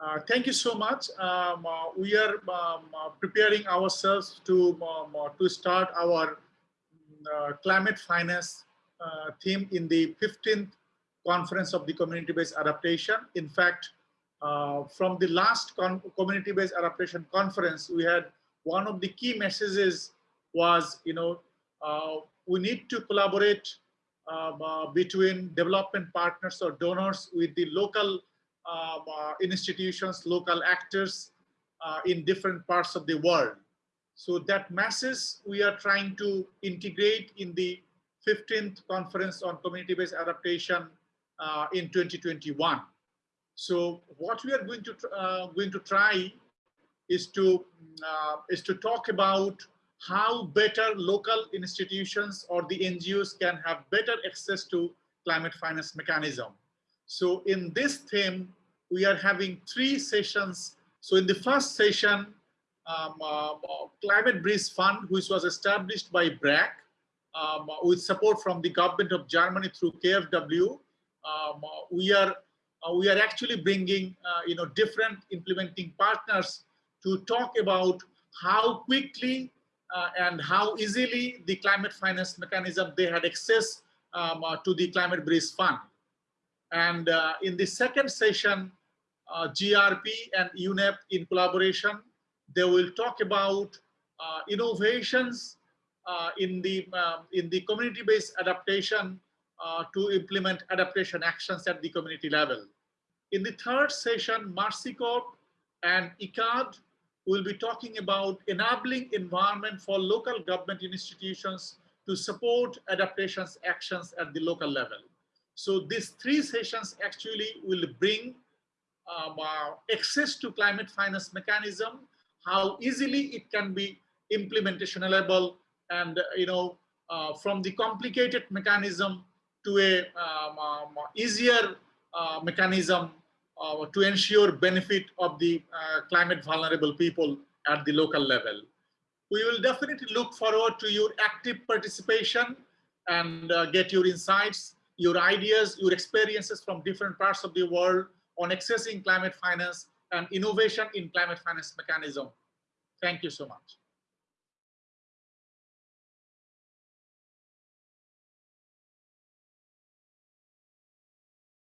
Uh, thank you so much. Um, uh, we are um, uh, preparing ourselves to um, uh, to start our uh, climate finance theme in the 15th conference of the community-based adaptation. In fact, from the last community-based adaptation conference, we had one of the key messages was, you know, we need to collaborate between development partners or donors with the local institutions, local actors uh, in different parts of the world. So that masses we are trying to integrate in the 15th conference on community-based adaptation uh, in 2021. So what we are going to uh, going to try is to uh, is to talk about how better local institutions or the NGOs can have better access to climate finance mechanism. So in this theme, we are having three sessions. So in the first session, um, uh, Climate Bridge Fund, which was established by BRAC, um, with support from the government of Germany through KfW, um, we are uh, we are actually bringing uh, you know different implementing partners to talk about how quickly uh, and how easily the climate finance mechanism they had access um, uh, to the climate bridge fund and uh, in the second session uh, GRP and UNEP in collaboration. They will talk about uh, innovations uh, in the um, in the community-based adaptation to implement adaptation actions at the community level. In the third session, Mercy Corps and ICAD will be talking about enabling environment for local government institutions to support adaptations actions at the local level. So these three sessions actually will bring uh, access to climate finance mechanism, how easily it can be implementationable and, you know, uh, from the complicated mechanism to a um, um, easier uh, mechanism uh, to ensure benefit of the uh, climate vulnerable people at the local level. We will definitely look forward to your active participation and uh, get your insights, your ideas, your experiences from different parts of the world on accessing climate finance and innovation in climate finance mechanism. Thank you so much.